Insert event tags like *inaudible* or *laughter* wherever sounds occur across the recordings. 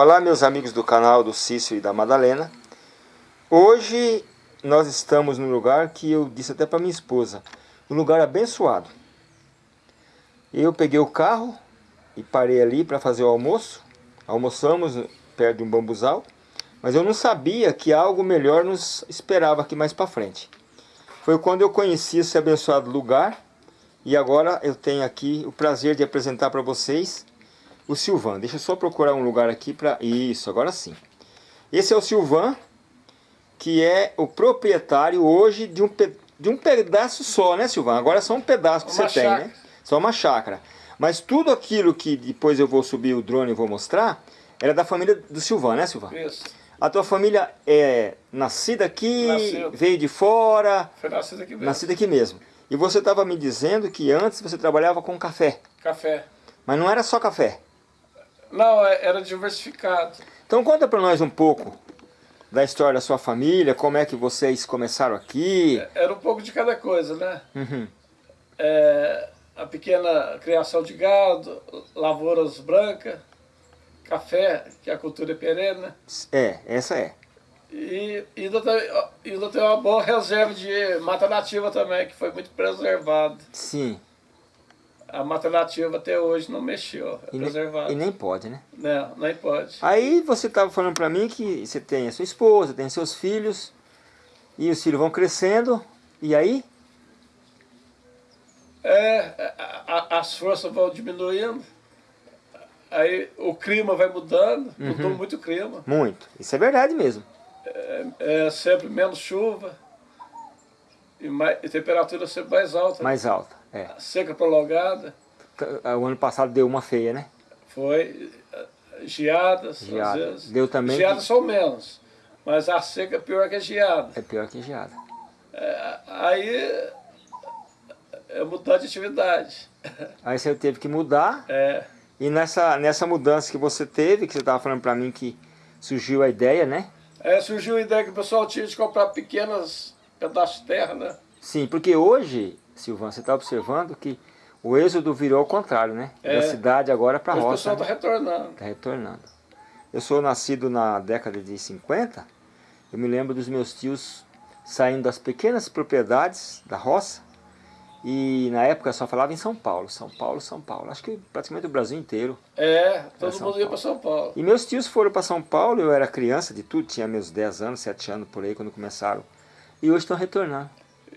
Olá meus amigos do canal do Cício e da Madalena. Hoje nós estamos num lugar que eu disse até para minha esposa Um lugar abençoado. Eu peguei o carro e parei ali para fazer o almoço. Almoçamos perto de um bambuzal Mas eu não sabia que algo melhor nos esperava aqui mais para frente. Foi quando eu conheci esse abençoado lugar E agora eu tenho aqui o prazer de apresentar para vocês o Silvan. Deixa eu só procurar um lugar aqui para... Isso, agora sim. Esse é o Silvan, que é o proprietário hoje de um, pe... de um pedaço só, né Silvan? Agora é só um pedaço que uma você chácara. tem, né? Só uma chácara. Mas tudo aquilo que depois eu vou subir o drone e vou mostrar, era da família do Silvan, né Silvan? Isso. A tua família é nascida aqui, Nasceu. veio de fora? Foi nascida aqui mesmo. Nascida aqui mesmo. E você estava me dizendo que antes você trabalhava com café. Café. Mas não era só café. Não, é, era diversificado. Então conta para nós um pouco da história da sua família, como é que vocês começaram aqui. É, era um pouco de cada coisa, né? Uhum. É, a pequena criação de gado, lavouras brancas, café, que é a cultura é perene, né? É, essa é. E ainda tem, ainda tem uma boa reserva de mata nativa também, que foi muito preservada. Sim a mata nativa até hoje não mexeu, é e preservada. Nem, e nem pode, né? Não, nem pode. Aí você estava falando para mim que você tem a sua esposa, tem seus filhos, e os filhos vão crescendo, e aí? É, a, as forças vão diminuindo, aí o clima vai mudando, uhum. mudou muito o clima. Muito, isso é verdade mesmo. É, é sempre menos chuva, e, mais, e temperatura sempre mais alta. Mais alta. É. Seca prolongada. O ano passado deu uma feia, né? Foi. Geadas, geada. às vezes. Deu também. Geadas que... são menos. Mas a seca é pior que a geada. É pior que a geada. É, aí é mudar de atividade. Aí você teve que mudar. É. E nessa, nessa mudança que você teve, que você estava falando para mim que surgiu a ideia, né? É, surgiu a ideia que o pessoal tinha de comprar pequenos pedaços de terra, né? Sim, porque hoje Silvano, você está observando que o êxodo virou ao contrário, né? É. Da cidade agora para a roça. O pessoal está né? retornando. Está retornando. Eu sou nascido na década de 50, eu me lembro dos meus tios saindo das pequenas propriedades da roça, e na época só falava em São Paulo, São Paulo, São Paulo. Acho que praticamente o Brasil inteiro. É, todo mundo Paulo. ia para São Paulo. E meus tios foram para São Paulo, eu era criança de tudo, tinha meus 10 anos, 7 anos por aí quando começaram. E hoje estão retornando.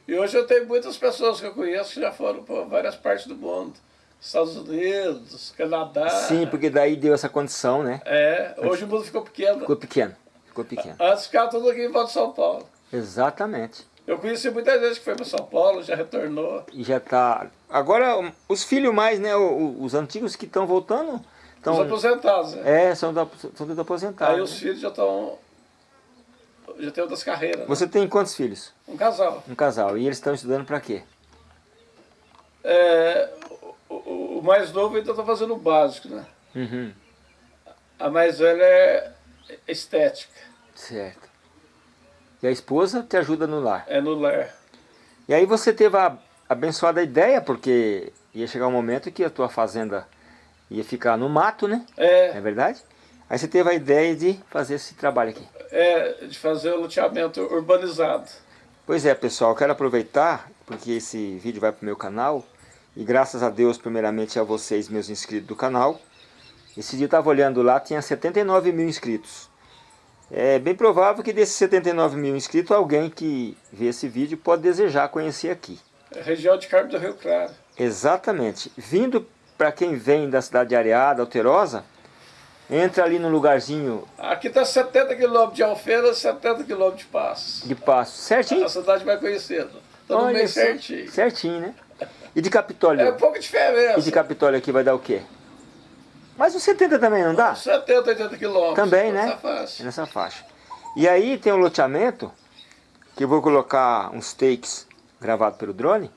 E hoje eu tenho muitas pessoas que eu conheço que já foram para várias partes do mundo. Estados Unidos, Canadá. Sim, porque daí deu essa condição, né? É, hoje o mundo ficou pequeno. Ficou pequeno, ficou pequeno. Antes ficava tudo aqui em volta de São Paulo. Exatamente. Eu conheci muita gente que foi para São Paulo, já retornou. E já está... Agora, os filhos mais, né, os antigos que estão voltando... Tão... Os aposentados, né? É, são, da, são aposentados. Aí os né? filhos já estão já tem outras carreiras. Né? Você tem quantos filhos? Um casal. Um casal. E eles estão estudando para quê? É, o, o, mais novo ainda está fazendo o básico, né? Uhum. A mais velha é estética. Certo. E a esposa te ajuda no lar? É no lar. E aí você teve a abençoada ideia, porque ia chegar um momento que a tua fazenda ia ficar no mato, né? É. É verdade? Aí você teve a ideia de fazer esse trabalho aqui. É, de fazer o loteamento urbanizado. Pois é, pessoal, quero aproveitar, porque esse vídeo vai para o meu canal, e graças a Deus, primeiramente a vocês, meus inscritos do canal. Esse dia eu estava olhando lá, tinha 79 mil inscritos. É bem provável que desses 79 mil inscritos, alguém que vê esse vídeo pode desejar conhecer aqui. É região de Carmo do Rio Claro. Exatamente. Vindo para quem vem da cidade de Areada, Alterosa, Entra ali no lugarzinho... Aqui está 70 quilômetros de Alfeira, 70 quilômetros de Passo. De Passo, certinho? A cidade. Está no meio certinho. Certinho, né? E de Capitólio? É pouca diferença. E de Capitólio aqui vai dar o quê? Mas os 70 também não dá? 70, 80 quilômetros. Também, né? Nessa faixa. Nessa faixa. E aí tem um loteamento, que eu vou colocar uns takes gravados pelo drone,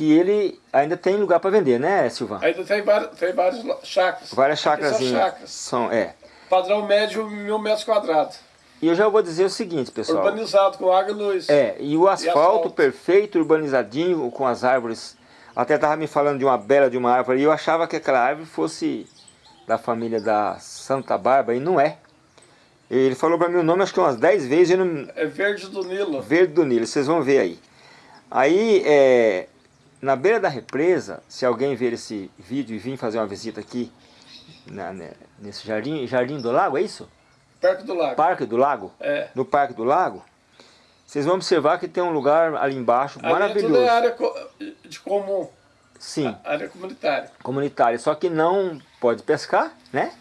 que ele ainda tem lugar para vender, né, Silvano? Ainda tem, vários, tem vários chacras. Várias chacras. São chacras. São, é. Padrão médio, mil metros quadrados. E eu já vou dizer o seguinte, pessoal. Urbanizado, com água e luz. É, e o asfalto, e asfalto. perfeito, urbanizadinho, com as árvores. Até estava me falando de uma bela de uma árvore, e eu achava que aquela árvore fosse da família da Santa Bárbara e não é. Ele falou para mim o nome acho que umas 10 vezes. Não... É Verde do Nilo. Verde do Nilo, vocês vão ver aí. Aí, é, na beira da represa, se alguém ver esse vídeo e vir fazer uma visita aqui, na, né, nesse jardim, jardim do lago, é isso? Parque do Lago. Parque do Lago? É. No Parque do Lago, vocês vão observar que tem um lugar ali embaixo ali maravilhoso. É tudo é área de comum. Sim. A área comunitária. Comunitária, só que não pode pescar, né?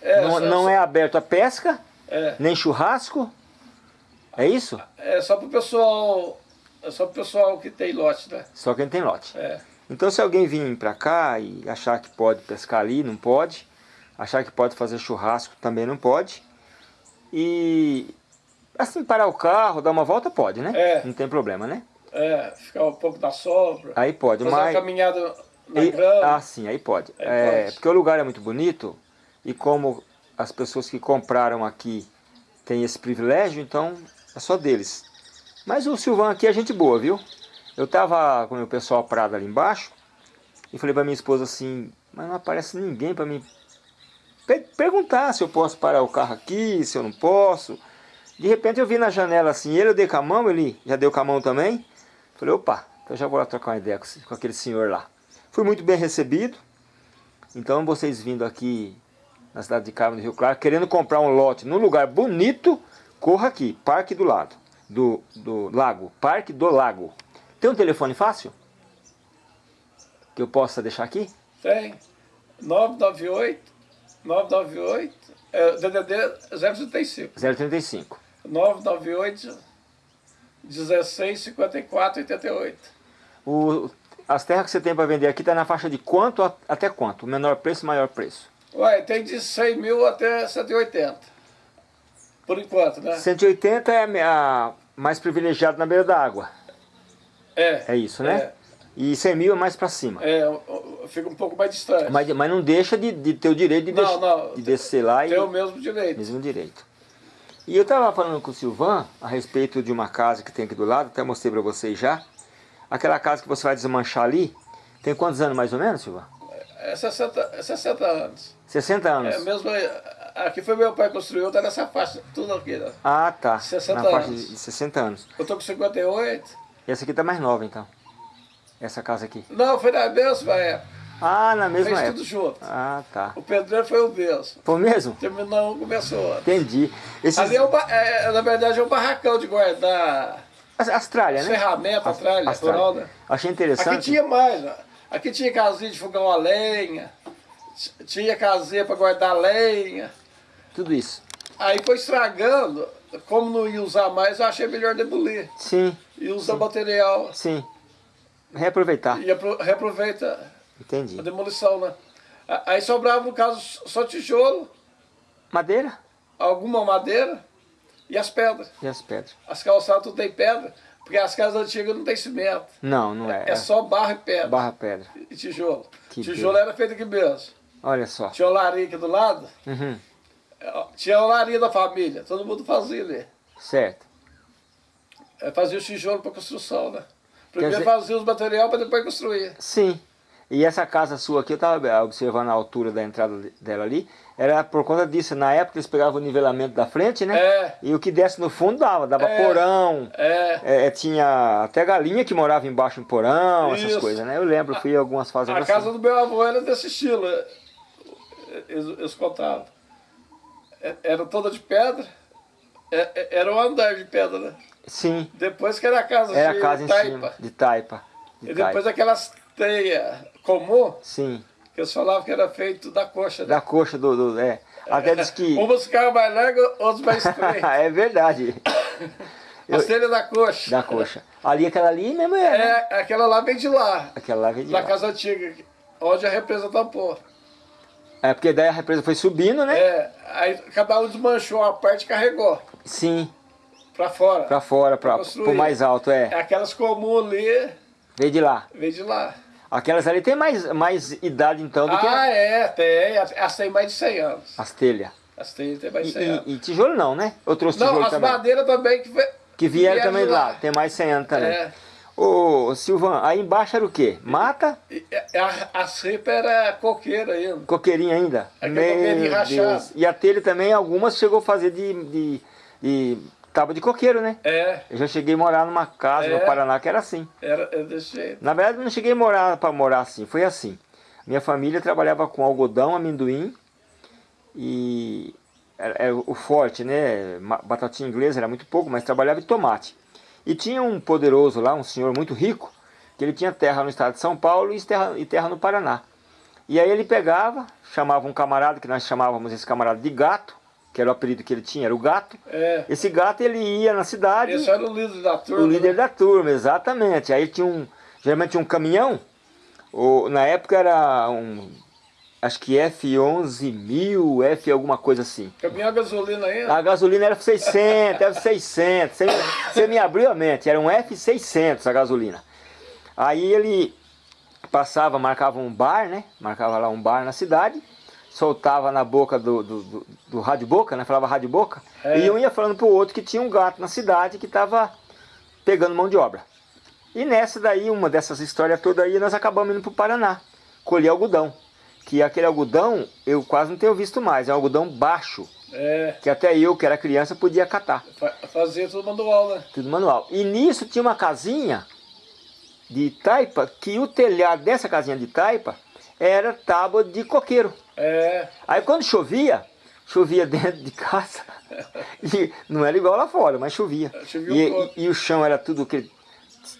É, não só, não só, é aberto a pesca, é. nem churrasco. É isso? É só pro pessoal. É só pro pessoal que tem lote, né? Só quem tem lote. É. Então se alguém vir para cá e achar que pode pescar ali, não pode. Achar que pode fazer churrasco, também não pode. E assim, parar o carro, dar uma volta, pode, né? É. Não tem problema, né? É, ficar um pouco da sombra. Aí pode, fazer mas... uma caminhada na E- grama. ah, sim, aí pode. Aí É, pode. Porque o lugar é muito bonito e como as pessoas que compraram aqui têm esse privilégio, então é só deles. Mas o Silvão aqui é gente boa, viu? Eu tava com o meu pessoal parado ali embaixo e falei pra minha esposa assim, mas não aparece ninguém pra me per- perguntar se eu posso parar o carro aqui, se eu não posso. De repente eu vi na janela assim, ele eu dei com a mão, ele já deu com a mão também. Falei, opa, então já vou lá trocar uma ideia com aquele senhor lá. Fui muito bem recebido. Então vocês vindo aqui na cidade de Carmo do Rio Claro, querendo comprar um lote num lugar bonito, corra aqui, Parque do Lado, do, do Lago, Parque do Lago. Tem um telefone fácil? Que eu possa deixar aqui? Tem. 998, 998, é, DDD 035. 035. 998, 16, 54, 88. O, as terras que você tem para vender aqui está na faixa de quanto a- até quanto? Menor preço, maior preço? Ué, tem de 100 mil até 180. Por enquanto, né? 180 é a mais privilegiada na beira da água. É. É isso, né? E 100 mil é mais para cima. É, fica um pouco mais distante. Mas, mas não deixa de, de ter o direito de, Não, não, de descer lá e Tem o mesmo direito. mesmo direito. E eu estava falando com o Silvan a respeito de uma casa que tem aqui do lado, até mostrei para vocês já. Aquela casa que você vai desmanchar ali, tem quantos anos mais ou menos, Silvan? É 60, é 60 anos. 60 anos. É mesmo. Aqui foi meu pai que construiu, tá nessa faixa, tudo aqui. Né? Ah, tá. 60 Na faixa anos. de 60 anos. Eu tô com 58. E essa aqui tá mais nova, então. Essa casa aqui. Não, foi na mesma época. Ah, na mesma Fez época. tudo junto. Ah, tá. O pedreiro foi o mesmo. Foi mesmo? Terminou um, começou outro. Entendi. Esses... Ali é, um, ba- é, na verdade, é um barracão de guardar As, as tralhas, né? ferramenta, As- tralha, as rural, tralhas. né? Achei Aqui interessante. tinha mais, ó. Aqui tinha casinha de fogão a lenha, tinha casinha para guardar lenha. Tudo isso. Aí foi estragando, como não ia usar mais, eu achei melhor demolir. Sim, E usa material. sim. Reaproveitar. E apro- reaproveita Entendi. a demolição, né? Aí sobrava, no caso, só tijolo, Madeira alguma madeira e as pedras. e as pedras. As calçadas tudo tem pedra, porque as casas antigas não tem cimento. Não, não é. É só barro e pedra. Barra pedra. E tijolo. Que tijolo era feito aqui mesmo. Olha só. Tinha olaria aqui do lado, Uhum. É, tinha a olaria da família, todo mundo fazia ali. Certo. É, Fazia o tijolo para construção, né? Primeiro dizer- fazia os materiais para depois construir. Sim. E essa casa sua aqui, eu estava observando a altura da entrada dela ali, era por conta disso. Na época eles pegavam o nivelamento da frente, né? É. E o que desce no fundo dava, dava É. porão. É, É, tinha até galinha que morava embaixo em porão, essas Isso. coisas, né? Eu lembro, fui em algumas a fazendas casa assim. do meu avô era desse estilo. é, Eles, eles contavam. É, Era toda de pedra. É, é, Era um andar de pedra, né? Sim, Depois que era a casa era a de casa em taipa. cima, de taipa. De E depois taipa. aquelas teias comum, Sim, que eles falavam que era feito da coxa. Né? da coxa do... do- é. Até diz que... *laughs* Umas ficavam mais largas, outras mais *laughs* estreitas. é verdade, *coughs* As telhas da coxa. da coxa. Ali, aquela ali mesmo é, né? É, aquela lá vem de lá, Aquela lá veio de da lá. casa antiga, onde a represa tampou. É, porque daí a represa foi subindo, né? É, aí cada um desmanchou uma parte e carregou Sim, pra fora. pra fora, pra, construir. pro mais alto, é. É aquelas comuns ali, Veio de lá. vem de lá. Aquelas ali tem mais, mais idade então do que Ah, é, tem. As tem mais de 100 anos. as telhas. As tem, tem mais E, de 100 anos. e- e tijolo não, né? Eu trouxe Não, tijolo as também. madeiras também que, Que vieram vieram também de lá. lá. tem mais 100 anos também. É. Ô, Silvan, aí embaixo era o quê? Mata? E, a, a cepa era coqueira ainda. Coqueirinha ainda? Aquele coqueirinho rachado. E a telha também, algumas chegou a fazer de, de, de tábua de coqueiro, né? É. Eu já cheguei a morar numa casa É. no Paraná que era assim. Era, era desse jeito. Na verdade, eu não cheguei a morar para morar assim, foi assim. Minha família trabalhava com algodão, amendoim e era, era o forte, né? Batatinha inglesa era muito pouco, mas trabalhava em tomate. E tinha um poderoso lá, um senhor muito rico, que ele tinha terra no estado de São Paulo e terra, e terra no Paraná. E aí ele pegava, chamava um camarada, que nós chamávamos esse camarada de gato, que era o apelido que ele tinha, era o gato. É. Esse gato ele ia na cidade, Esse era o líder da turma. o líder né? da turma, exatamente. Aí tinha um, geralmente tinha um caminhão, ou, na época era um, acho que F11000, F alguma coisa assim. Caminhão a gasolina ainda. A gasolina era 600, era 600, você, me- você me abriu a mente, era um F600 a gasolina. Aí ele passava, marcava um bar, né? Marcava lá um bar na cidade, soltava na boca do, do, do, do rádio boca, né? Falava rádio boca, É. e um ia falando pro outro que tinha um gato na cidade que estava pegando mão de obra. E nessa daí, uma dessas histórias todas aí, nós acabamos indo pro Paraná, colher algodão. Que aquele algodão eu quase não tenho visto mais, é um algodão baixo, É. que até eu, que era criança, podia catar, fa- Fazia tudo manual, né? tudo manual. E nisso tinha uma casinha de taipa, que o telhado dessa casinha de taipa era tábua de coqueiro. É. Aí quando chovia, chovia *laughs* dentro de casa, e não era igual lá fora, mas chovia. Chovia E, um e- e o chão era tudo aquele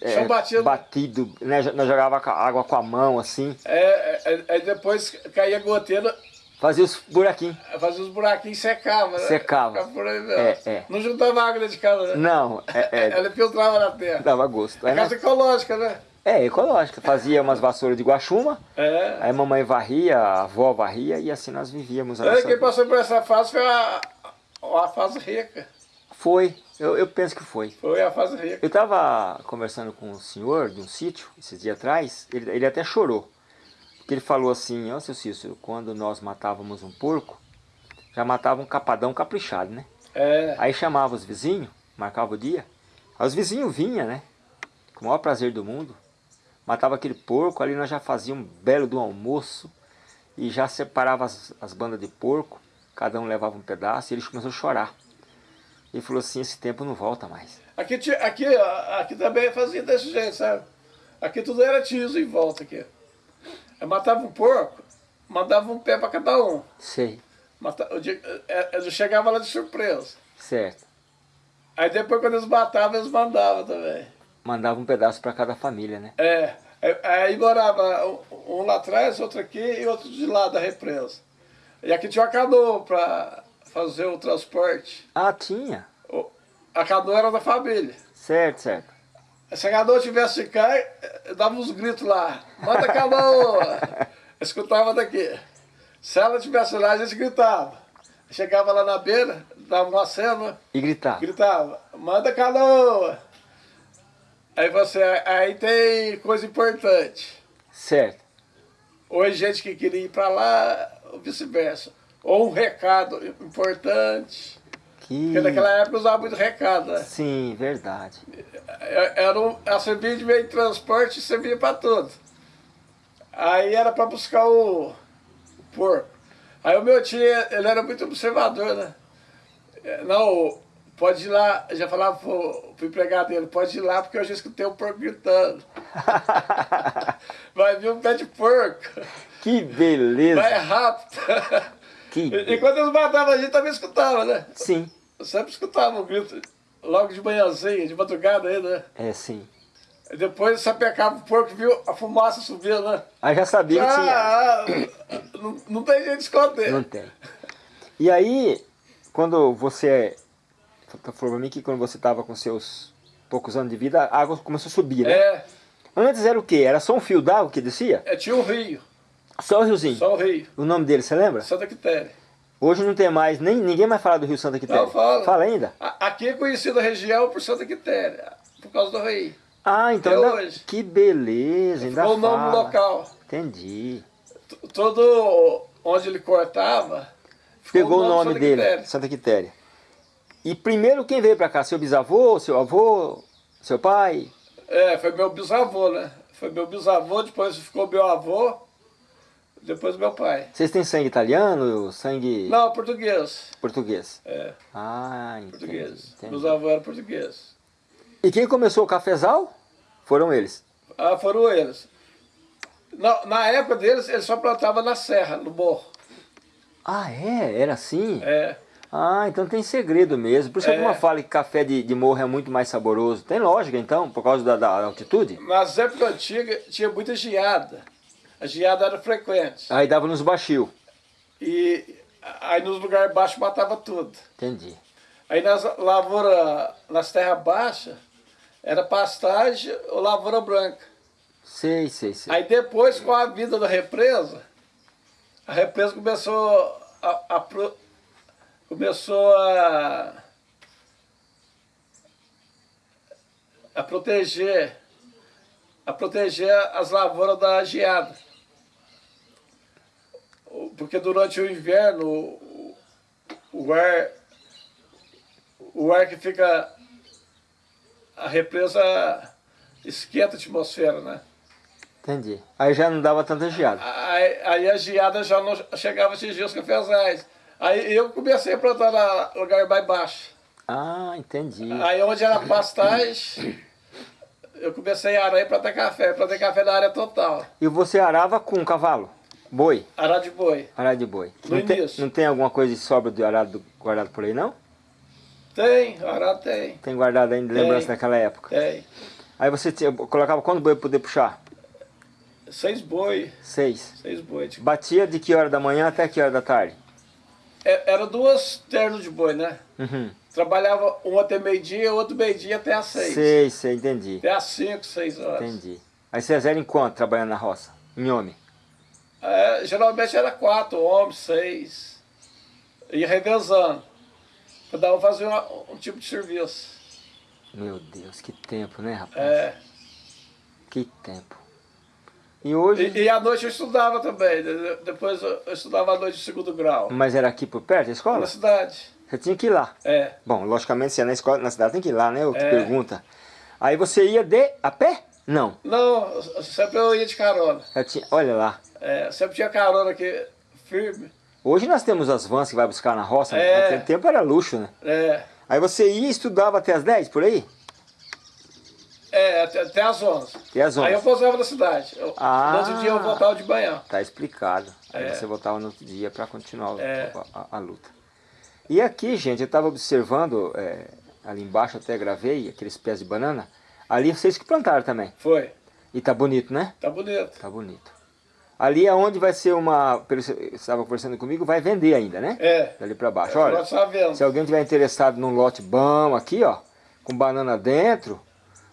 é, batido. batido, né? Nós jogava água com a mão assim, É, é, aí depois caía goteira, fazia os buraquinhos. fazia os buraquinhos e secava, né? Secava. É, é. Não juntava água de casa, né? Não, é, é, *laughs* Ela filtrava na terra. dava gosto. É casa ecológica, né? É, ecológica. Fazia umas vassouras de guaxuma, É. aí a mamãe varria, a avó varria e assim nós vivíamos. A É, nossa... quem passou por essa fase foi a, a fase rica. Foi, eu, eu penso que foi. Foi a fase rica. Eu estava conversando com um senhor de um sítio, esses dias atrás, ele, ele até chorou. Porque ele falou assim, ó seu Cícero, quando nós matávamos um porco, já matava um capadão caprichado, né? É. Aí chamava os vizinhos, marcava o dia, aí os vizinhos vinham, né? Com o maior prazer do mundo, matava aquele porco, ali nós já fazíamos um belo do almoço, e já separava as, as bandas de porco, cada um levava um pedaço, e ele começou a chorar. Ele falou assim, esse tempo não volta mais. Aqui, aqui, aqui também fazia desse jeito, sabe? Aqui tudo era tiso em volta aqui. Eu matava um porco, mandava um pé para cada um. Sei, eu, é, chegava lá de surpresa. certo. Aí depois quando eles matavam, eles mandavam também. Mandava um pedaço para cada família, né? É, aí, aí morava um, um lá atrás, outro aqui e outro de lá da represa. E aqui tinha uma canoa para fazer o transporte. Ah, tinha. A canoa era da família. Certo, certo. Se a canoa tivesse cá, eu dava uns gritos lá. Manda a canoa! *laughs* Escutava daqui. Se ela tivesse lá, a gente gritava. Chegava lá na beira, dava uma cena, E gritava. gritava, manda a canoa! Aí você, aí tem coisa importante. Certo. Ou é gente que queria ir para lá, ou vice-versa. Ou um recado importante. Que... Porque naquela época usava muito recado, né? Sim, verdade. É- Era um, a servia de meio de transporte servia para tudo. Aí era para buscar o, o porco. Aí o meu tio, ele era muito observador, né? É, Não, pode ir lá, já falava pro, pro empregado dele, pode ir lá porque eu já escutei o porco gritando. *laughs* Vai vir um pé de porco. Que beleza. Vai rápido. Que E, e quando eles matavam a gente também escutava, né? Sim, Eu sempre escutava o grito, logo de manhãzinha, de madrugada aí, né? é sim. E depois sapecava o porco, viu a fumaça subindo, né? Aí já sabia que tinha. Ah, não, não tem jeito de esconder. Não tem. E aí, quando você... Falando pra mim que quando você tava com seus poucos anos de vida, a água começou a subir, né? É, Antes era o quê? Era só um fio d'água que descia? é, tinha um rio, Só o riozinho. só o rio, O nome dele, você lembra? Santa Quitéria. Hoje não tem mais, nem ninguém mais fala do Rio Santa Quitéria. Não, fala. Fala ainda? Aqui é conhecida a região por Santa Quitéria, por causa do rio. Ah, então ainda... hoje. Que beleza, ainda Ficou o nome do fala. local. Entendi. T- Todo onde ele cortava, Pegou o nome Santa dele, Quitéria. Santa Quitéria. E primeiro quem veio pra cá? Seu bisavô, seu avô, seu pai? É, foi meu bisavô, né? Foi meu bisavô, depois ficou meu avô, depois meu pai. Vocês têm sangue italiano, sangue... Não, português. Português. É. Ah, entendi. Português. entendi. Meus avós eram portugueses. E quem começou o cafezal? Foram eles. Ah, foram eles. Na, na época deles, eles só plantavam na serra, no morro. Ah, é? Era assim? É. Ah, então tem segredo mesmo. Por isso que É. alguma fala que café de, de morro é muito mais saboroso. Tem lógica então, por causa da, da altitude? Nas épocas antigas, tinha muita geada. A geada era frequente. Aí dava nos baixio. E aí nos lugares baixos matava tudo. Entendi. Aí nas lavouras, nas terras baixas, era pastagem ou lavoura branca. Sei, sei, sei. Aí depois, com a vida da represa, a represa começou a, a pro- começou a, a proteger a proteger as lavouras da geada. Porque durante o inverno o, ar o ar que fica a represa esquenta a atmosfera, né? Entendi. Aí já não dava tanta geada. Aí, aí a geada já não chegava a atingir os cafezais. Aí eu comecei a plantar no lugar mais baixo. Ah, entendi. Aí onde era pastagem, eu comecei a arar e plantar café. Plantei café na área total. E você arava com cavalo? Boi? Arar de boi. Arado de boi. No não, tem, início. não tem alguma coisa de sobra de arado guardado por aí, não? Tem, arar tem. Tem guardado ainda lembrança Tem. daquela época. Tem. Aí você tinha- colocava quanto boi pra poder puxar? Seis boi. Seis. Seis boi. Tipo, Batia de que hora da manhã até que hora da tarde? é- Era duas ternos de boi, né? Uhum. Trabalhava um até meio-dia, outro meio-dia até às seis. Sei, sei, entendi. Até às cinco, seis horas. Entendi. Aí vocês eram em quanto trabalhando na roça? Em homem? É, geralmente era quatro homens, seis. Ia revezando. Cada um fazia uma- um tipo de serviço. Meu Deus, que tempo, né, rapaz? É. Que tempo. E hoje... E, e à noite eu estudava também. de- Depois eu eu estudava à noite de segundo grau. Mas era aqui por perto a escola? Na cidade. Você tinha que ir lá. É. Bom, logicamente, se é na escola, na cidade tem que ir lá, né? Outra É. pergunta. Aí você ia de a pé? Não. Não, sempre eu ia de carona. Tinha, olha lá. É, sempre tinha carona aqui firme. Hoje nós temos as vans que vai buscar na roça. É. Naquele tempo era luxo, né? É, Aí você ia e estudava até as 10, por aí? é até, até às 11. Até às 11. Aí eu pousava na cidade. Eu, Ah. No outro dia eu voltava de manhã. Tá explicado. Aí É. você voltava no outro dia para continuar É. a, a- a luta. E aqui, gente, eu estava observando, é, ali embaixo até gravei, aqueles pés de banana. Ali vocês que plantaram também. Foi. E tá bonito, né? Tá bonito. Tá bonito. Ali é onde vai ser uma, você estava conversando comigo, vai vender ainda, né? É. Dali para baixo. Olha, Olha, se alguém tiver interessado num lote bom aqui, ó, com banana dentro,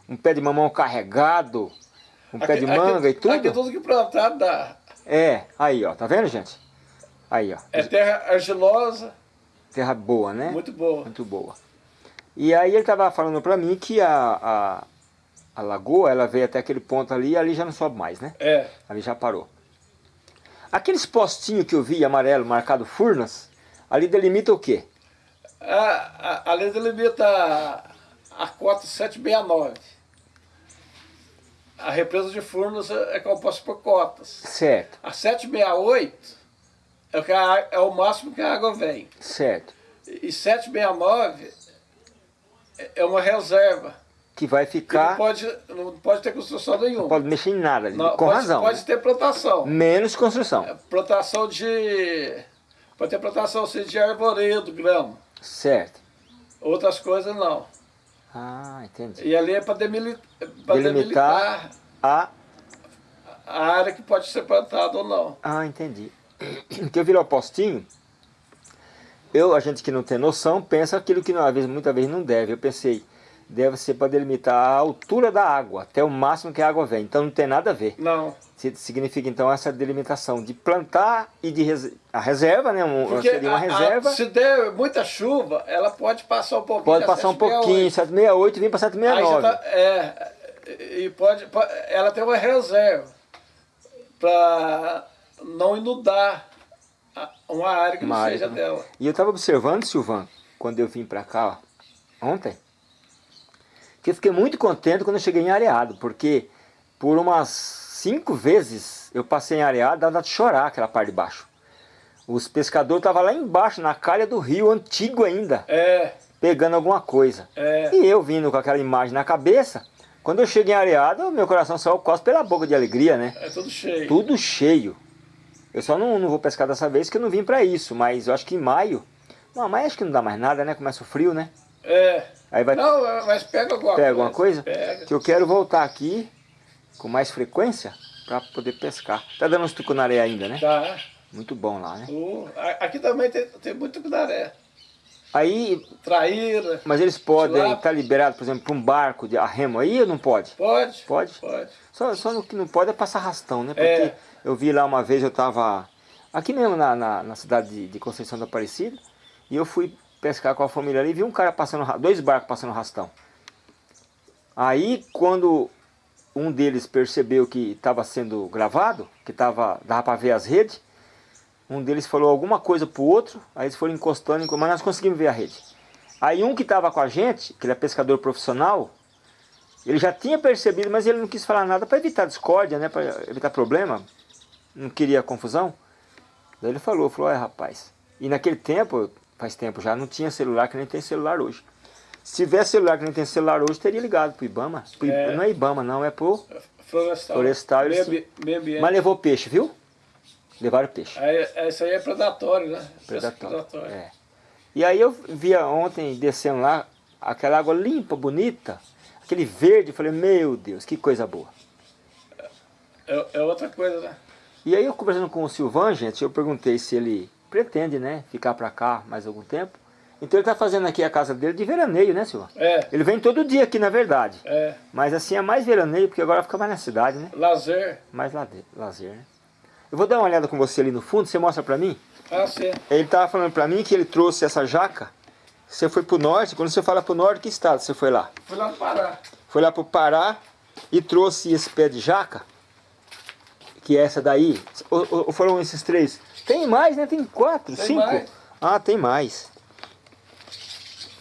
um pé de mamão carregado, um pé de manga e tudo. Aqui tudo que plantado dá. É, aí ó, tá vendo gente? Aí ó, É terra argilosa, terra boa, né? muito boa. Muito boa. E aí ele tava falando pra mim que a, a, a lagoa, ela veio até aquele ponto ali e ali já não sobe mais, né? É. Ali já parou. Aqueles postinhos que eu vi amarelo marcado Furnas, ali delimita o quê? A, a, a lei delimita a, a cota 769. A represa de Furnas é é composta por cotas. Certo, A 768 é o, a, é o máximo que a água vem. certo. E 769 é- é uma reserva. Que vai Que não ficar, pode, não pode ter construção nenhuma. não pode mexer em nada, ali, Não, com pode, razão. Pode ter plantação. Menos construção. É, Plantação de. Pode ter plantação assim, de arvoredo, grama. Certo. Outras coisas não. Ah, entendi. E ali é para demilitar, Delimitar a a área que pode ser plantada ou não. Ah, entendi. *clears throat* Que eu vi lá o postinho, eu, a gente que não tem noção, pensa aquilo que às vezes, muitas vezes não deve. Eu pensei, deve ser para delimitar a altura da água, até o máximo que a água vem. Então não tem nada a ver. Não. Significa então essa delimitação de plantar e de res- a reserva, né? Um, Porque seria uma a- a- reserva. se der muita chuva, ela pode passar um pouquinho. Pode a passar um 768. pouquinho, 768 e vir para Aí já 769. tá, é, e pode, po- ela tem uma reserva para não inundar a- uma área que Uma não seja dela. E eu estava observando, Silvan, quando eu vim para cá ó, ontem, que eu fiquei muito contente quando eu cheguei em Areado, porque por umas cinco vezes eu passei em Areado, dando de chorar aquela parte de baixo. Os pescadores estavam lá embaixo, na calha do rio, antigo ainda, É, pegando alguma coisa. é. E eu vindo com aquela imagem na cabeça, quando eu cheguei em Areado, meu coração saiu quase pela boca de alegria, né? É tudo cheio. Tudo cheio. Eu só não, não vou pescar dessa vez, que eu não vim para isso, mas eu acho que em maio... Não, mas acho que não dá mais nada, né? Começa o frio, né? É. Aí vai Não, mas pega alguma Pega coisa. alguma coisa? Pega. que eu quero voltar aqui com mais frequência para poder pescar. Tá dando uns tucunaré ainda, né? Tá. Muito bom lá, né? Uh, aqui também tem, tem muito tucunaré. Aí, Traíra. mas eles podem estar liberados, por exemplo, para um barco de arremo aí ou não pode? Pode? Pode? Pode. Só, só no que não pode é passar rastão, né? Porque É. eu vi lá uma vez, eu tava aqui mesmo na, na, na cidade de, de Conceição da Aparecida, e eu fui pescar com a família ali e vi um cara passando, dois barcos passando rastão. Aí quando um deles percebeu que estava sendo gravado, que tava, dava para ver as redes, um deles falou alguma coisa pro outro, aí eles foram encostando, enco- mas nós conseguimos ver a rede. Aí um que estava com a gente, que ele é pescador profissional, ele já tinha percebido, mas ele não quis falar nada para evitar discórdia, né, para evitar problema, não queria confusão. Daí ele falou, falou, é rapaz, e naquele tempo, faz tempo já, não tinha celular que nem tem celular hoje. Se tivesse celular que nem tem celular hoje, teria ligado pro Ibama. Pro I- É. Não é Ibama não, é pro... Florestal. Florestal, eles- Meio, meio. Mas levou peixe, viu? Levaram peixe. Aí, esse aí é predatório, né? Pesca Predatório. É. E aí eu via ontem descendo lá, aquela água limpa, bonita, aquele verde, eu falei, meu Deus, que coisa boa. É, é outra coisa, né? E aí eu conversando com o Silvan, gente, eu perguntei se ele pretende, né, ficar pra cá mais algum tempo. Então ele tá fazendo aqui a casa dele de veraneio, né, Silvan? É, Ele vem todo dia aqui, na verdade. é. Mas assim é mais veraneio, porque agora fica mais na cidade, né? Lazer. Mais lade- lazer, né? Eu vou dar uma olhada com você ali no fundo, você mostra pra mim? Ah, sim. Ele tava falando pra mim que ele trouxe essa jaca. Você foi pro norte, quando você fala pro norte, que estado você foi lá? Fui lá no Pará. Foi lá pro Pará e trouxe esse pé de jaca, que é essa daí. Ou- ou foram esses três? Tem mais, né? Tem quatro, Tem cinco? mais. Ah, tem mais.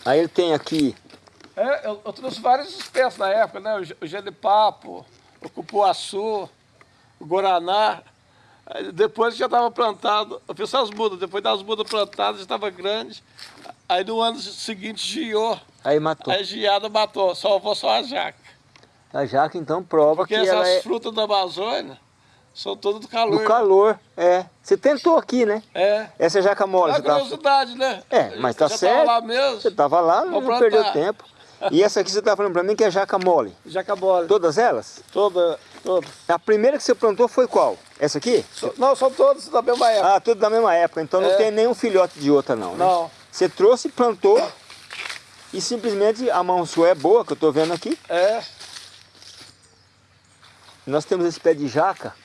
Aí ele tem aqui, É, eu, eu trouxe várias espécies na época, né? O, o genipapo, o cupuaçu, o guaraná. Aí depois já estava plantado, eu fiz as mudas, depois das mudas plantadas já estava grande. Aí no ano seguinte giou, aí matou. aí giada matou, salvou só a jaca. A jaca então prova Porque que essas ela é frutas da Amazônia são todas do calor. do calor. É. Você tentou aqui, né? É. Essa jaca mole, É você tava... curiosidade, né? É, mas tá certo. Tava lá mesmo. Você tava lá, Vou não perdeu plantar. tempo. E essa aqui você tá falando pra mim que é jaca mole. Jacabole. Todas elas? Toda, todas. A primeira que você plantou foi qual? Essa aqui? So- Não, são todas da mesma época. Ah, tudo da mesma época, então não É. tem nenhum filhote de outra não, né? Não. Você trouxe, plantou e simplesmente a mão sua é boa, que eu tô vendo aqui. É. Nós temos esse pé de jaca.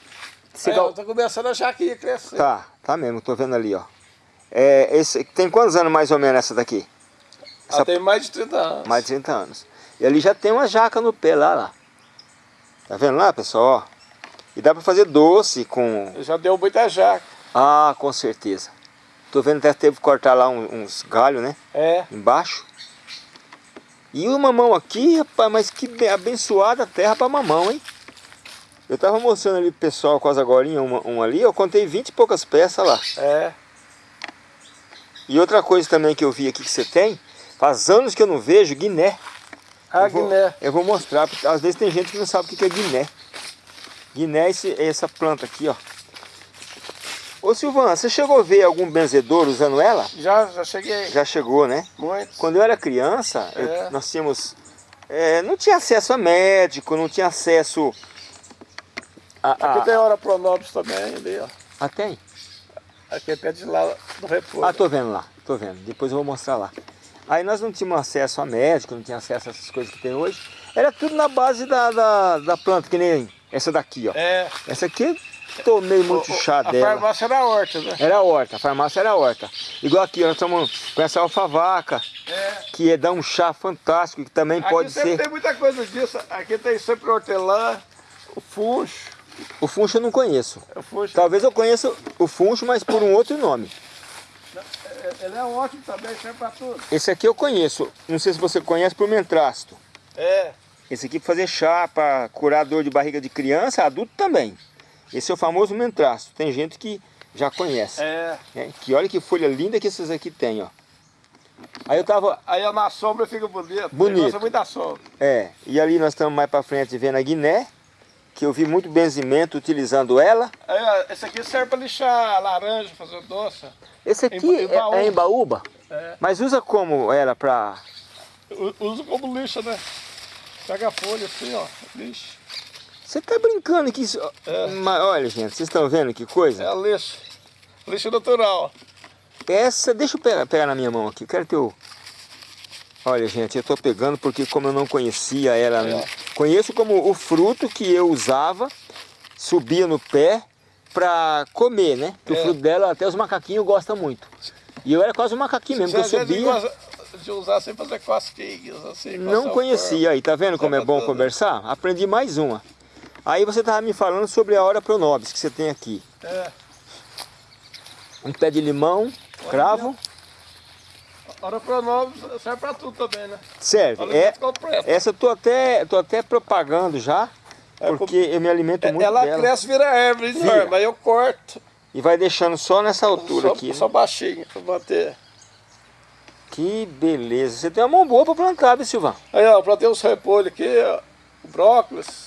Você É, gal- eu tô começando a achar que ia crescer. Tá, tá mesmo, tô vendo ali, ó. É, esse... Tem quantos anos mais ou menos essa daqui? Ela Essa- tem mais de 30 anos. Mais de 30 anos. E ali já tem uma jaca no pé lá, lá. Tá vendo lá, pessoal? Ó. E dá pra fazer doce com... Já deu muita jaca. Ah, com certeza. Tô vendo até teve que cortar lá um- uns galhos, né? É. Embaixo. E o mamão aqui, rapaz, mas que be- abençoada terra pra mamão, hein? Eu tava mostrando ali pro pessoal quase agora um, um ali, eu contei 20 e poucas peças lá. É. E outra coisa também que eu vi aqui que você tem, faz anos que eu não vejo, Guiné. A Eu vou- Guiné. Eu vou mostrar, porque às vezes tem gente que não sabe o que é Guiné. Guiné é esse- é essa planta aqui, ó. Ô Silvana, você chegou a ver algum benzedor usando ela? Já, já cheguei. Já chegou, né? Muito. Quando eu era criança, eu- É. nós tínhamos... é, não tinha acesso a médico, não tinha acesso Aqui tem hora pronobis também ali, ó. Ah, tem? Aqui é pé de lá do repouso. Ah, tô vendo lá, tô vendo. Depois eu vou mostrar lá. Aí nós não tínhamos acesso a médico, não tinha acesso a essas coisas que tem hoje. Era tudo na base da, da, da planta, que nem essa daqui, ó. É. Essa aqui tomei muito O- chá a dela. farmácia era horta, né? Era horta, a farmácia era horta. Igual aqui, nós estamos com essa alfavaca, É. que é, dá um chá fantástico, que também pode Aqui sempre ser... tem muita coisa disso. Aqui tem sempre hortelã, o funcho. O funcho eu não conheço. O funcho. Talvez eu conheça o funcho, mas por um outro nome. Ele é ótimo também, serve pra tudo. Esse aqui eu conheço. Não sei se você conhece por mentrácito. É. Esse aqui para fazer chá, para curar dor de barriga de criança, adulto também. Esse é o famoso mentraço. Tem gente que já conhece. É. É, que olha que folha linda que esses aqui tem, ó. Aí eu tava... Aí na sombra fica bonito. Bonito. Gosta muito da sombra. É, e ali nós estamos mais para frente vendo a Guiné, que eu vi muito benzimento utilizando ela. Ó, esse aqui serve para lixar laranja, fazer doce. Esse aqui Em- é, é em baúba, É. mas usa como ela para... Usa como lixa, né? Pega a folha assim, ó, lixa. Você tá brincando que isso... É. Mas olha, gente, vocês estão vendo que coisa? É lixa. Lixa natural. Essa, deixa eu pegar, pegar na minha mão aqui, quero ter o... Olha, gente, eu tô pegando porque como eu não conhecia ela, É. conheço como o fruto que eu usava, subia no pé pra comer, né? Que o É. fruto dela até os macaquinhos gostam muito. E eu era quase um macaquinho mesmo, que eu Você às vezes subia, gosta de usar sem fazer cosquinhas, assim. não o conhecia. Aí, tá vendo como é bom conversar? Aprendi mais uma. Aí você tava me falando sobre a hora pronobis que você tem aqui. É. Um pé de limão, cravo, Hora pronome serve pra tudo também, né? serve. É, completo. Essa eu tô até, tô até propagando já, É, porque eu me alimento muito Ela dela. cresce, vira árvore Vira. enorme, aí eu corto. E vai deixando só nessa altura só, aqui. né? só baixinho, pra bater. Que beleza. Você tem uma mão boa pra plantar, viu, Silvão? Aí, ó, plantei uns repolhos aqui, ó, brócolis.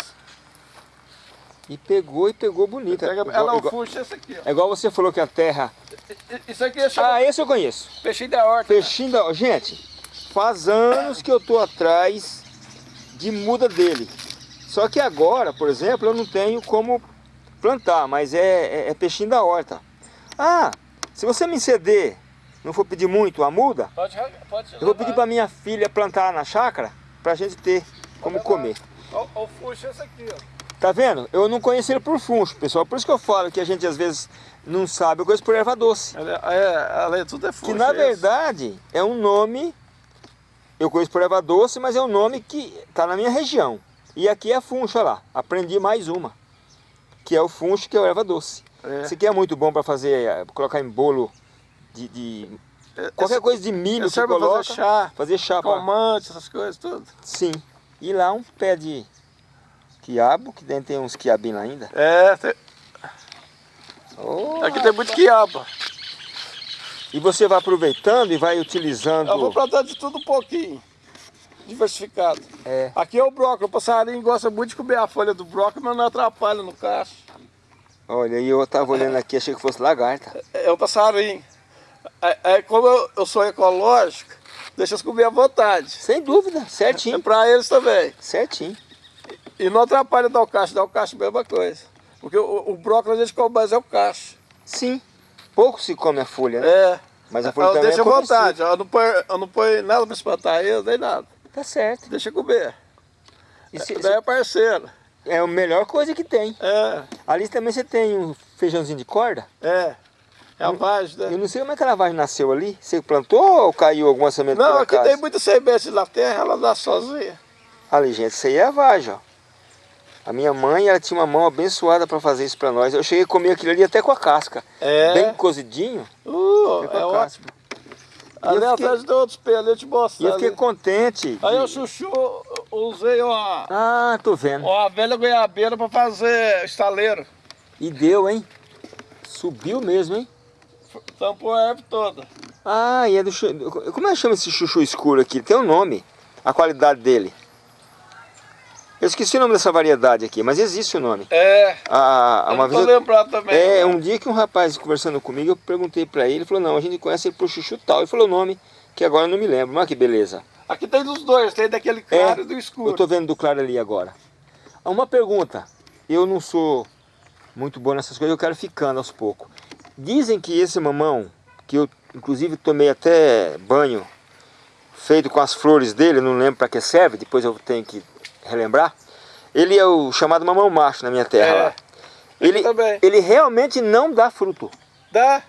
E pegou e pegou bonita. Pega- Igual- ela é o igual, fuxo esse aqui, ó. é igual você falou que a terra... Isso aqui chama Ah, esse eu conheço. peixinho da horta. Peixinho da... Gente, faz anos que eu tô atrás de muda dele. Só que agora, por exemplo, eu não tenho como plantar, mas é, é, é peixinho da horta. Ah, se você me ceder, não for pedir muito a muda, Pode, pode eu vou pedir para minha filha plantar na chácara pra gente ter como comer. Ó, o fuxo é esse aqui, ó. Tá vendo? Eu não conheci ele por funcho, pessoal. Por isso que eu falo que a gente às vezes não sabe, eu conheço por erva doce. É, é, é- tudo é fuxo. Que na esse. verdade é um nome, eu conheço por erva doce, mas é um nome que tá na minha região. E aqui é funcho, olha lá. Aprendi mais uma. Que é o funcho, que é o erva doce. É. Esse aqui é muito bom para fazer, eh, colocar em bolo de, de- qualquer Esse- coisa de milho que pra coloca. fazer chá, Fazer chá. pra- calmante, essas coisas, tudo. Sim. E lá um pé de quiabo, que dentro tem uns quiabinhos ainda. É, tem- Oh, aqui tem muito quiabo. E você vai aproveitando e vai utilizando. Eu vou plantar de tudo um pouquinho. Diversificado. É. Aqui é o brócolis. O passarinho gosta muito de comer a folha do brócolis, mas não atrapalha no cacho. Olha, e eu tava olhando aqui, achei que fosse lagarta. É o passarinho. É, é como eu, eu sou ecológico, deixa eles comer à vontade. Sem dúvida, É certinho. pra eles também. Certinho. E não atrapalha dar o cacho, dar o cacho é a mesma coisa. Porque o, o brócolis a gente come mais é o cacho. Sim. Pouco se come a folha, né? É. Mas a folha Eu também deixo é à vontade, eu não ponho, eu não ponho nada pra espantar eles, nem nada. Tá certo. Deixa comer. E se- Daí é parceiro. é a melhor coisa que tem. É, Ali também você tem um feijãozinho de corda. é. É a vagem, Eu né? não sei como é que a lavagem nasceu ali. Você plantou ou caiu alguma semente Não, aqui tem muita semente na terra, ela dá sozinha. Ali, gente, isso aí é a vagem, ó. A minha mãe, ela tinha uma mão abençoada para fazer isso para nós. Eu cheguei a comer aquilo ali até com a casca. É. Bem cozidinho. Uh, é ótimo. Ali eu fiquei- atrás de outros pelos, eu te E mostro. eu fiquei contente. Aí de- o chuchu, usei uma, Ah, tô vendo. uma velha goiabeira pra fazer estaleiro. E deu, hein? Subiu mesmo, hein? Tampou a erva toda. Ah, e é do... Como é que chama esse chuchu escuro aqui? Tem um nome. A qualidade dele. Eu esqueci o nome dessa variedade aqui, mas existe o nome. É, Ah, eu uma vez lembrado também. É, um dia que um rapaz conversando comigo, eu perguntei pra ele, ele falou, não, a gente conhece ele por chuchu tal. Ele falou o nome, que agora eu não me lembro. Mas que beleza. Aqui tem dos dois, tem daquele claro e do escuro. É, Eu tô vendo do claro ali agora. Ah, Uma pergunta. Eu não sou muito bom nessas coisas, eu quero ficando aos poucos. Dizem que esse mamão, que eu inclusive tomei até banho feito com as flores dele, não lembro para que serve, depois eu tenho que relembrar. Ele é o chamado mamão macho na minha terra É, lá. Ele, ele realmente não dá fruto. Dá,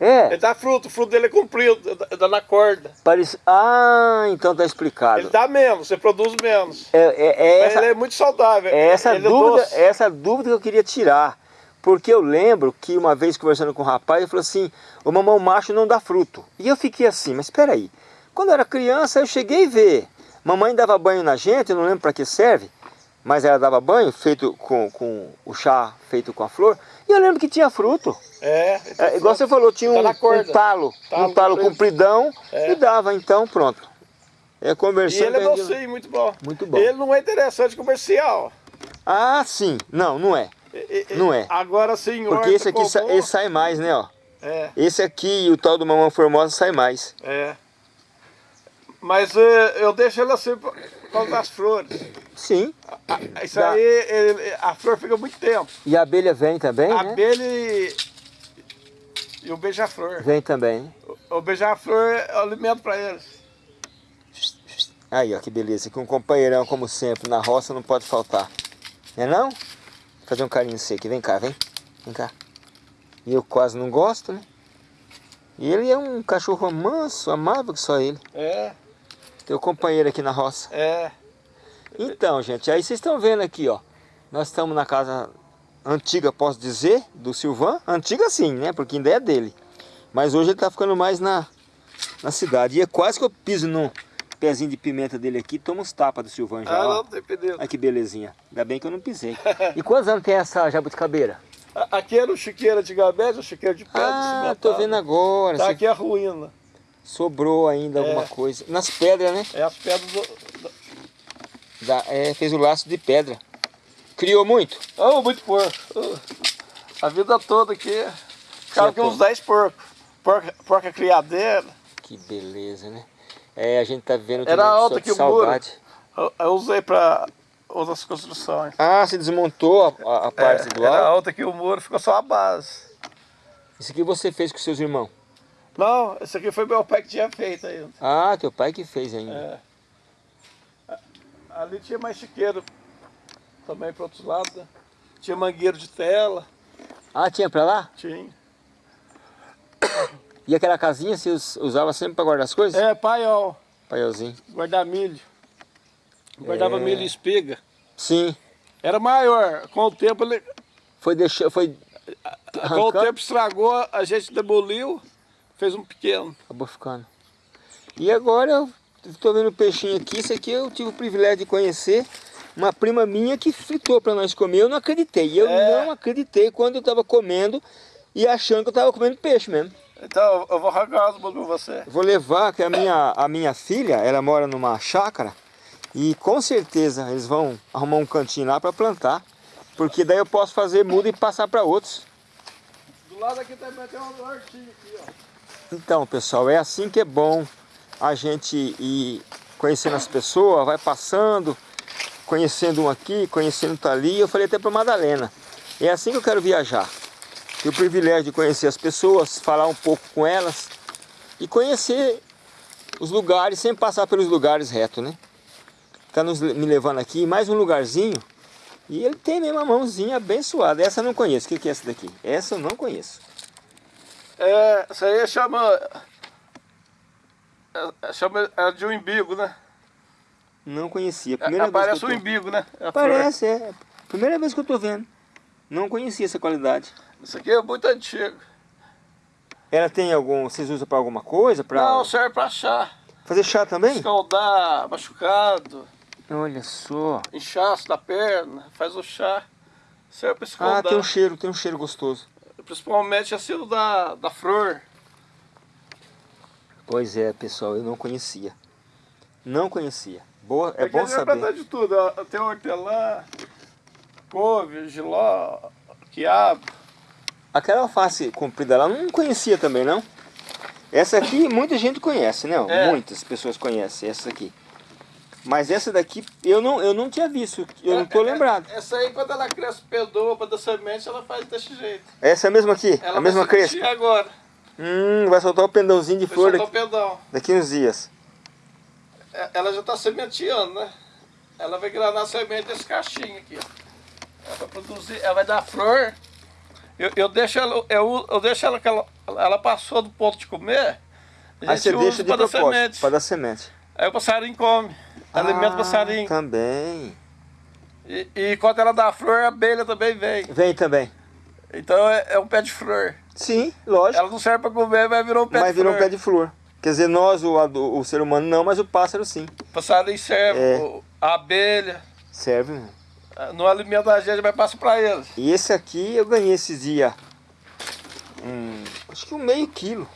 É. ele dá fruto, o fruto dele é comprido, dá- na corda. Parece... Ah, então tá explicado. Ele dá menos, você produz menos. É, é- é essa, ele é muito saudável. é essa ele dúvida, doce. é essa dúvida que eu queria tirar. Porque eu lembro que uma vez conversando com um rapaz, ele falou assim, o mamão macho não dá fruto. E eu fiquei assim, mas espera aí. Quando eu era criança, eu cheguei a ver Mamãe dava banho na gente, eu não lembro para que serve, mas ela dava banho feito com, com o chá feito com a flor. E eu lembro que tinha fruto. É. É, igual você falou, tinha Tá um, corda. um talo, Talo um talo compridão É. e dava, então pronto. É E conversando. ele é docinho, muito bom. Muito bom. Ele não é interessante comercial. Ah, sim. Não, não é. E- e- Não é. Agora sim, Porque esse aqui sa- esse sai mais, né, ó. É, Esse aqui e o tal do mamão formosa sai mais. é. Mas é, eu deixo ele assim por causa das flores. Sim. Ah, Isso Dá. aí, a flor fica muito tempo. E a abelha vem também, A né? abelha e, e o beija-flor. Vem também. O, o beija-flor é alimento para eles. Aí, ó, que beleza. Que um companheirão, como sempre, na roça não pode faltar. Não é não? Fazer um carinho em você aqui. Vem cá, vem. Vem cá. E eu quase não gosto, né? E ele é um cachorro manso, amável que só ele. É, Teu companheiro aqui na roça. é. Então, gente, aí vocês estão vendo aqui, ó. Nós estamos na casa antiga, posso dizer, do Silvan. Antiga sim, né? Porque ainda é dele. Mas hoje ele tá ficando mais na, na cidade. E é quase que eu piso no pezinho de pimenta dele aqui e tomo uns tapas do Silvan já. Ah, ó. não tem. Olha que belezinha. Ainda bem que eu não pisei. E quantos anos tem essa jabuticabeira? Aqui era o chiqueiro antigamente, o chiqueiro de pedra Ah, tô vendo agora. Tá Você- aqui a ruína. Sobrou ainda É. alguma coisa. Nas pedras, né? É as pedras do... do- Da- é, fez o laço de pedra. Criou muito? Oh, muito porco. Oh, A vida toda aqui. Ficava aqui Tinha uns 10 porcos. Porca, porca criadeira. Que beleza, né? É, a gente tá vendo Era de que o muro. saudade. Eu, eu usei para outras construções. Ah, você desmontou a, a- a parte É, do era alto? alto que o muro, ficou só a base. Isso aqui você fez com seus irmãos? Não, esse aqui foi meu pai que tinha feito ainda. Ah, teu pai que fez ainda. É. Ali tinha mais chiqueiro também para outros lados. né? Tinha mangueiro de tela, Ah, tinha pra lá? tinha. E aquela casinha você us- usava sempre pra guardar as coisas? É, paiol, Paielzinho. guardar milho. Guardava É. milho e espiga. Sim. Era maior, com o tempo ele. Foi deixar, foi... Com o tempo estragou, a gente demoliu, fez um pequeno. Acabou ficando. E agora eu tô vendo o peixinho aqui. Isso aqui eu tive o privilégio de conhecer uma prima minha que fritou pra nós comer. Eu não acreditei. Eu É. não acreditei quando eu tava comendo e achando que eu tava comendo peixe mesmo. Então, eu vou arrancar as pra você. Vou levar, que a minha, a minha filha, ela mora numa chácara e com certeza eles vão arrumar um cantinho lá para plantar, porque daí eu posso fazer muda e passar para outros. Do lado aqui também tem uma hortinha aqui, ó. Então, pessoal, é assim que é bom a gente ir conhecendo as pessoas, vai passando, conhecendo um aqui, conhecendo outro ali. Eu falei até para Madalena, é assim que eu quero viajar. Ter o privilégio de conhecer as pessoas, falar um pouco com elas e conhecer os lugares sem passar pelos lugares reto, né? Tá me levando aqui mais um lugarzinho e ele tem mesmo a mãozinha abençoada. Essa eu não conheço. O que que é essa daqui? Essa eu não conheço. É, isso aí chama. é, é, chama é de um imbigo, né? Não conhecia. É, Primeira vez Parece que um tô... imbigo, né? A flor. Parece, é. Primeira vez que eu tô vendo. Não conhecia essa qualidade. Isso aqui é muito antigo. Ela tem algum... Vocês usam pra alguma coisa? Pra Não, serve pra chá. fazer chá também? Escaldar, machucado, Olha só. inchaço da perna, faz o chá. Serve pra Ah, escaldar. tem um cheiro, tem um cheiro gostoso. Principalmente assim o da, da flor. Pois é, pessoal, eu não conhecia. Não conhecia. Boa, é Aqui bom saber. de tudo. Tem hortelã, couve, giló, quiabo. Aquela alface comprida lá, eu não conhecia também, não? Essa aqui muita gente conhece, né? É. Muitas pessoas conhecem essa aqui. Mas essa daqui eu não, eu não tinha visto, eu não tô É, é, lembrado. Essa aí, quando ela cresce pedoa para dar semente, ela faz desse jeito. Essa é a mesma aqui? Ela a mesma sementear agora. Hum, vai soltar o pendãozinho de Vai flor soltar daqui, o daqui uns dias. É, Ela já está sementeando, né? Ela vai granar semente desse cachinho aqui, ó. Ela vai produzir, ela vai dar flor. Eu, eu deixo ela, eu, eu deixo ela que ela, ela passou do ponto de comer. A Aí gente você usa deixa de pra dar semente. para dar semente. Aí o passarinho come. Alimenta o Ah, passarinho. Também. E, e quando ela dá flor, a abelha também vem. Vem também. Então é, é um pé de flor. Sim, lógico. Ela não serve para comer, mas virou um pé mas de virou flor. um pé de flor. Quer dizer, nós, o, o ser humano não, mas o pássaro sim. O passarinho serve, é. a abelha. Serve, né? No alimento da gente, vai passar para eles. E esse aqui eu ganhei esses dias. Hum, acho que um meio quilo.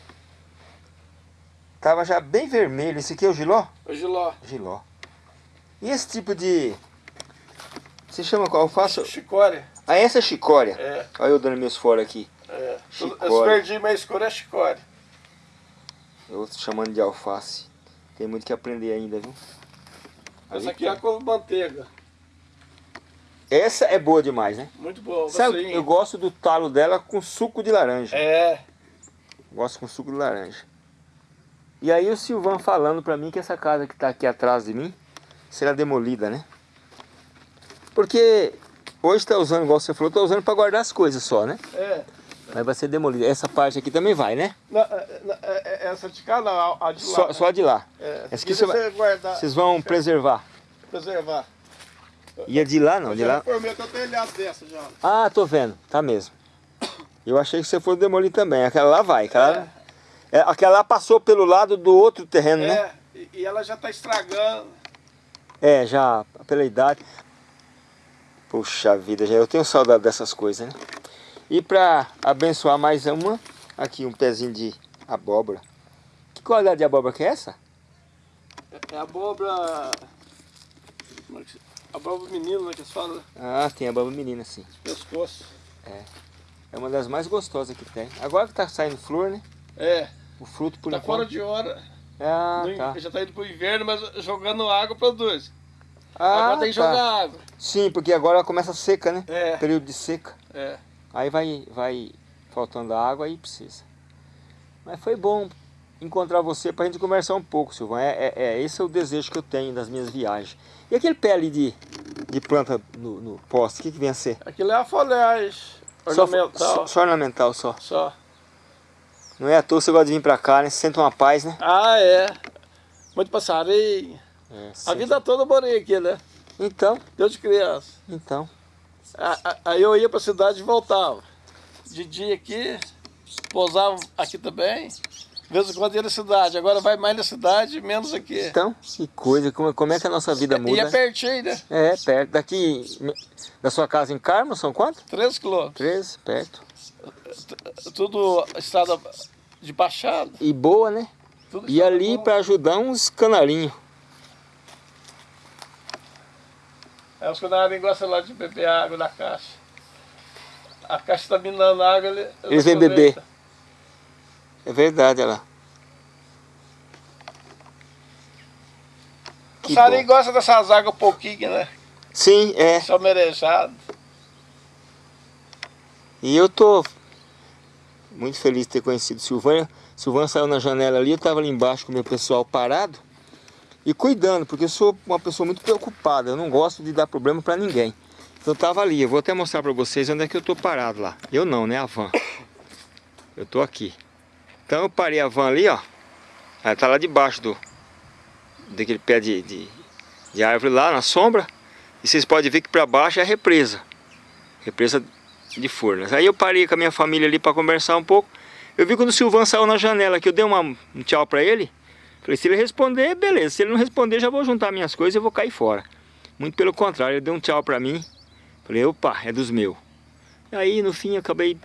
Tava já bem vermelho. Esse aqui é o giló? O giló. Giló. E esse tipo de... Você chama qual? Eu faço... Chicória. Ah, essa é chicória? É. Olha eu dando meus fora aqui. É. Chicória. Esse verdinho mais escuro é chicória. Eu chamando de alface. Tem muito que aprender ainda, viu? Essa aqui é a couve manteiga. Essa é boa demais, né? Muito boa. Sabe, eu gosto do talo dela com suco de laranja. É. Gosto com suco de laranja. E aí o Silvan falando pra mim que essa casa que tá aqui atrás de mim será demolida, né? Porque hoje tá usando, igual você falou, tá usando pra guardar as coisas só, né? É. Mas vai ser demolida. Essa parte aqui também vai, né? Não, é, é, é, essa de cá não, a de lá. Só, né? só a de lá. É. Essa aqui você vai, guardar, vocês vão preservar. Preservar. E a de lá não, eu de lá... Dessa já. Ah, tô vendo, tá mesmo. Eu achei que você fosse demolir também. Aquela lá vai, aquela... É. aquela lá passou pelo lado do outro terreno, é, né? É, e ela já tá estragando. É, já pela idade. Puxa vida, já eu tenho saudade dessas coisas, né? E para abençoar mais uma, aqui um pezinho de abóbora. Que qualidade de abóbora que é essa? É, é abóbora... Abóbora menina, né, que eles falam. Ah, tem abóbora menina, sim. Pescoço. É. É uma das mais gostosas que tem. Agora que tá saindo flor, né? É. O fruto por tá enquanto. fora de hora. Ah, no, tá. Já tá indo pro inverno, mas jogando água produz. Ah, agora tem que tá. jogar água. Sim, porque agora começa seca, né? É. Período de seca. É. Aí vai, vai faltando água e precisa. Mas foi bom encontrar você para a gente conversar um pouco, Silvão. É, é, é, esse é o desejo que eu tenho das minhas viagens. E aquele ali de, de planta no, no poste, o que, que vem a ser? Aquilo é a folhagem ornamental. Só, só, só ornamental, só. Só. Não é à toa você gosta de vir para cá, né? Você sente uma paz, né? Ah, é. Muito passarinho. É, a vida toda eu morei aqui, né? Então. Desde criança. Então. Aí eu ia para a cidade e voltava. De dia aqui, pousava aqui também. De vez em quando ia na cidade. Agora vai mais na cidade, menos aqui. Então, que coisa. Como, como é que a nossa vida muda? E é pertinho, né? É, perto. Daqui, da sua casa em Carmo, são quanto? 13 quilômetros. 13, perto. Tudo estrada de baixada. E boa, né? Tudo e ali para ajudar uns canarinhos. É, os canarinhos gostam lá de beber água da caixa. A caixa está minando água, ele, eles vêm beber. É verdade, olha lá. O passarinho gosta dessas águas um pouquinho, né? Sim, é. Só merejado. E eu tô muito feliz de ter conhecido Silvânia. Silvânia saiu na janela ali, eu estava ali embaixo com o meu pessoal parado e cuidando, porque eu sou uma pessoa muito preocupada, eu não gosto de dar problema para ninguém. Então eu tava ali, eu vou até mostrar para vocês onde é que eu tô parado lá. Eu não, né, a van. Eu tô aqui. Então eu parei a van ali, ó. Ela tá lá debaixo do daquele pé de, de, de árvore lá na sombra. E vocês podem ver que para baixo é a represa. Represa de Furnas. Aí eu parei com a minha família ali para conversar um pouco. Eu vi quando o Silvan saiu na janela que eu dei uma, um tchau para ele. Falei, se ele responder, beleza. Se ele não responder, já vou juntar minhas coisas e vou cair fora. Muito pelo contrário, ele deu um tchau para mim. Falei, opa, é dos meus. Aí, no fim, acabei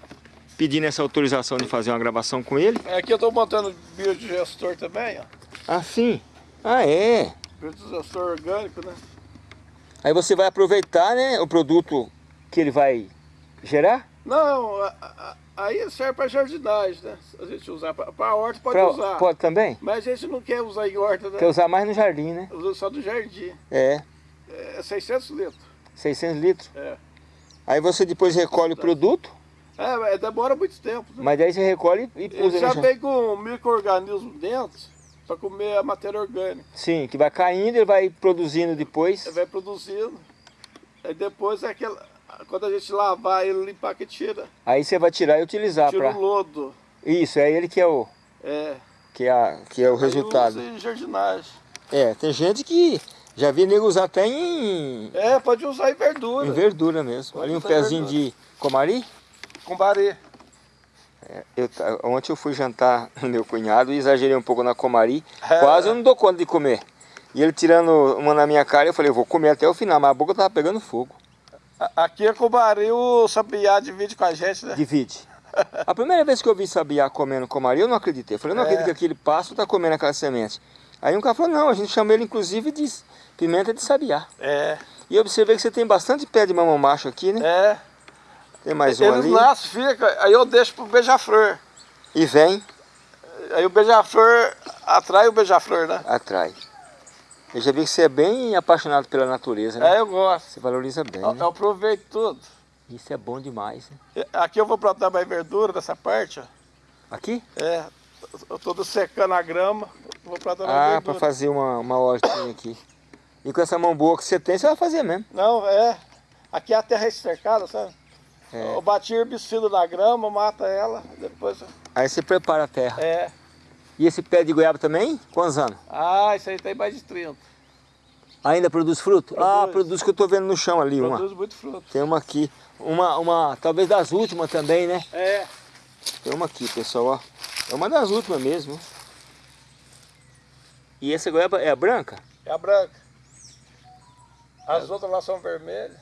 pedindo essa autorização de fazer uma gravação com ele. Aqui eu estou montando biodigestor também, ó. Ah, sim? Ah, é? Biodigestor orgânico, né? Aí você vai aproveitar, né, o produto que ele vai gerar? Não, a, a, aí serve para jardinagem, né? A gente usar para horta pode pra, usar. Pode também? Mas a gente não quer usar em horta, né? Quer usar mais no jardim, né? Usa só do jardim. É. É 600 litros. 600 litros? É. Aí você depois recolhe o produto? É, demora muito tempo. Né? Mas daí você recolhe e usa já vem com micro-organismo dentro para comer a matéria orgânica. Sim, que vai caindo, ele vai produzindo depois. Vai produzindo. Aí depois é aquela. Quando a gente lavar ele, limpar que tira. Aí você vai tirar e utilizar Tira pra... o lodo. Isso, é ele que é o... É. Que é, a, que é o Aí resultado. usa em jardinagem. É, tem gente que já vi nego usar até em, É, pode usar em verdura. em verdura mesmo. Pode Ali um pezinho de comari. Com barê. É, eu, ontem eu fui jantar *laughs* no meu cunhado e exagerei um pouco na comari. É. Quase eu não dou conta de comer. E ele tirando uma na minha cara, eu falei, eu vou comer até o final, mas a boca tava pegando fogo. Aqui é comari, o sabiá divide com a gente, né? Divide. A primeira vez que eu vi sabiá comendo comari, eu não acreditei. Eu falei, eu não é. acredito que aquele pássaro tá comendo aquela semente. Aí um cara falou, não, a gente chama ele inclusive de pimenta de sabiá. É. E eu observei que você tem bastante pé de mamão macho aqui, né? É. Tem mais um Eles ali. Eles nascem, fica, aí eu deixo pro beija-flor. E vem? Aí o beija-flor atrai o beija-flor, né? Atrai. Eu já vi que você é bem apaixonado pela natureza, né? É, eu gosto. Você valoriza bem, eu, né? Eu aproveito tudo. Isso é bom demais, né? Aqui eu vou plantar mais verdura dessa parte, ó. Aqui? É, eu tô secando a grama, vou plantar mais ah, verdura. Ah, para fazer uma, uma hortinha aqui. E com essa mão boa que você tem, você vai fazer mesmo. Não, é. Aqui a terra é cercada, sabe? É. Eu bati herbicida na grama, mata ela, depois... Aí você prepara a terra. É. E esse pé de goiaba também? Quantos anos? Ah, isso aí tem mais de 30. Ainda produz fruto? Produz. Ah, produz que eu tô vendo no chão ali, produz uma. Produz muito fruto. Tem uma aqui. Uma, uma, talvez das últimas também, né? É. Tem uma aqui, pessoal, ó. É uma das últimas mesmo. E essa goiaba é a branca? É a branca. As é. outras lá são vermelhas.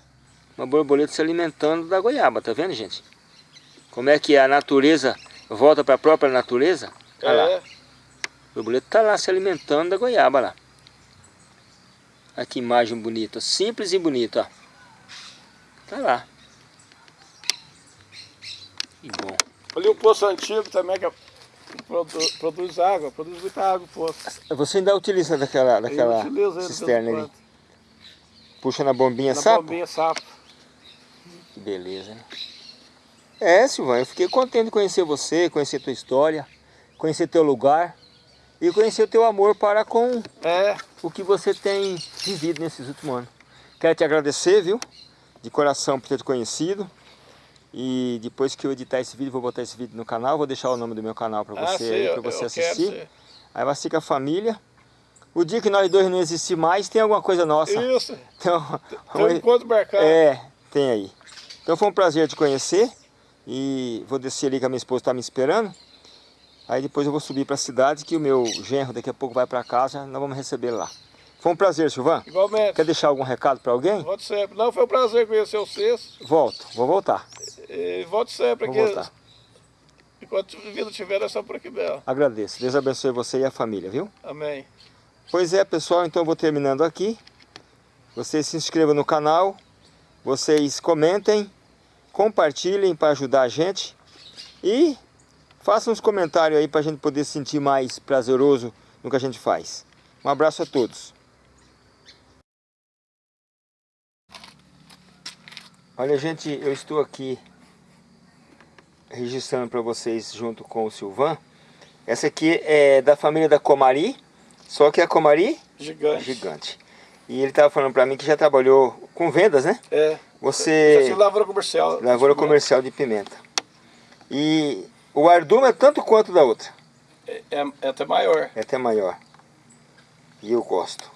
Uma borboleta se alimentando da goiaba, tá vendo, gente? Como é que a natureza volta para a própria natureza? Olha é. lá. O borboleta tá lá se alimentando da goiaba lá. Olha que imagem bonita, simples e bonita, ó. Tá lá. Que bom. Ali o poço antigo também, que é produz, produz água, produz muita água o poço. Você ainda utiliza daquela, daquela cisterna ali? Puxa na bombinha na sapo? Na bombinha sapo. Que beleza, né? É, Silvana, eu fiquei contente de conhecer você, conhecer tua história, conhecer teu lugar e conhecer o teu amor para com é. o que você tem vivido nesses últimos anos. Quero te agradecer, viu? De coração por ter te conhecido. E depois que eu editar esse vídeo, vou botar esse vídeo no canal, vou deixar o nome do meu canal para ah, você, ah, para você assistir. Aí vai ficar a família. O dia que nós dois não existir mais, tem alguma coisa nossa. Isso. Então, tem um *laughs* encontro marcado. É, tem aí. Então foi um prazer te conhecer. E vou descer ali que a minha esposa está me esperando. Aí depois eu vou subir para a cidade, que o meu genro daqui a pouco vai para casa, nós vamos receber lá. Foi um prazer, Silvan. Igualmente. Quer deixar algum recado para alguém? Volte sempre. Não, foi um prazer conhecer vocês. Volto, vou voltar. E volte sempre vou aqui. Voltar. Enquanto vida tiver, é só por aqui mesmo. Agradeço. Deus abençoe você e a família, viu? Amém. Pois é, pessoal, então eu vou terminando aqui. Vocês se inscrevam no canal, vocês comentem, compartilhem para ajudar a gente e façam uns comentários aí para a gente poder se sentir mais prazeroso no que a gente faz. Um abraço a todos. Olha, gente, eu estou aqui registrando para vocês junto com o Silvan. Essa aqui é da família da Comari, só que a Comari gigante. gigante. E ele estava falando para mim que já trabalhou com vendas, né? É. Você... Já lavoura comercial. Lavoura comercial de pimenta. E o ardume é tanto quanto da outra? É, é, é até maior. É até maior. E eu gosto.